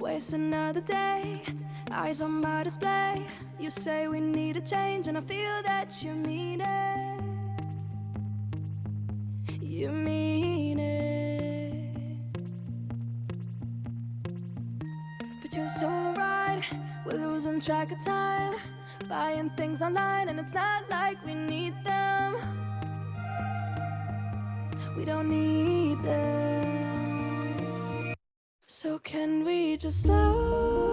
Waste another day, eyes on my display. You say we need a change, and I feel that you mean it. You mean it. But you're so right, we're losing track of time. Buying things online, and it's not like we need them. We don't need them. So, can we just slow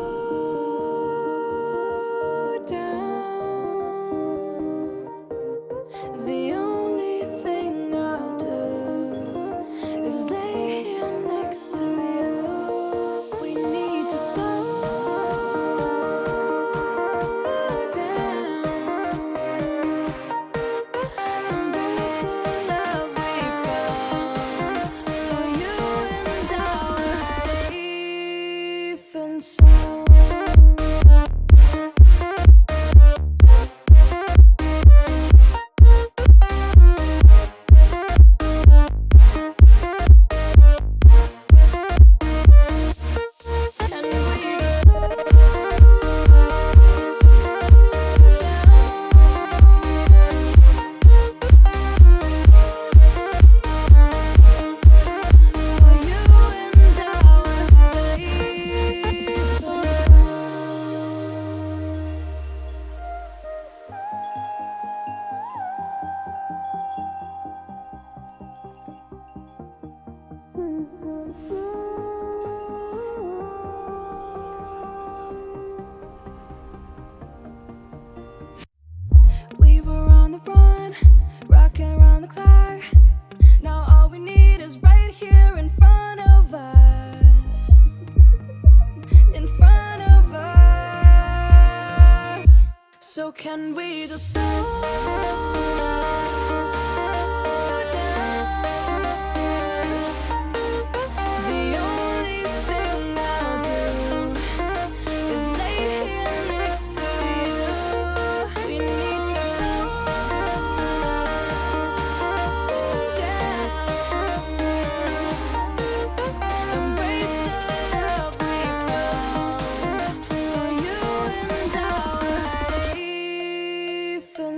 So can we just slow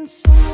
inside